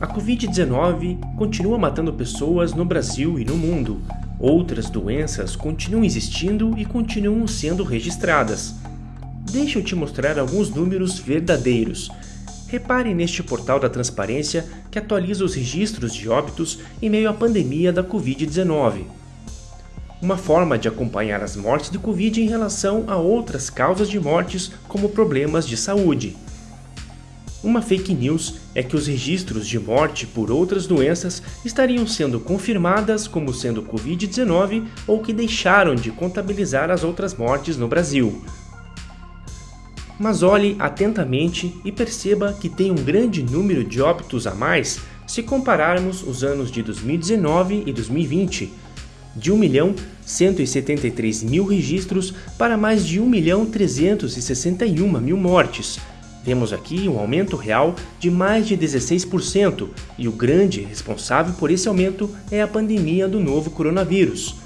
A Covid-19 continua matando pessoas no Brasil e no mundo. Outras doenças continuam existindo e continuam sendo registradas. Deixa eu te mostrar alguns números verdadeiros. Repare neste portal da transparência que atualiza os registros de óbitos em meio à pandemia da Covid-19. Uma forma de acompanhar as mortes de Covid em relação a outras causas de mortes, como problemas de saúde. Uma fake news é que os registros de morte por outras doenças estariam sendo confirmadas como sendo Covid-19 ou que deixaram de contabilizar as outras mortes no Brasil. Mas olhe atentamente e perceba que tem um grande número de óbitos a mais se compararmos os anos de 2019 e 2020, de 1 milhão 173 mil registros para mais de 1 milhão 361 mil mortes, Vemos aqui um aumento real de mais de 16% e o grande responsável por esse aumento é a pandemia do novo coronavírus.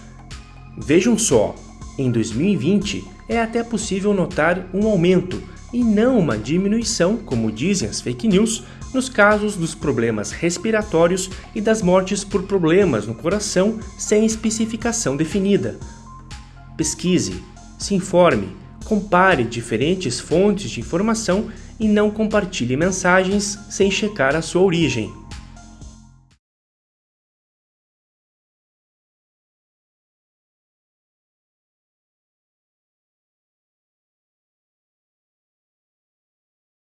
Vejam só, em 2020 é até possível notar um aumento e não uma diminuição, como dizem as fake news, nos casos dos problemas respiratórios e das mortes por problemas no coração sem especificação definida. Pesquise, se informe, compare diferentes fontes de informação e não compartilhe mensagens sem checar a sua origem.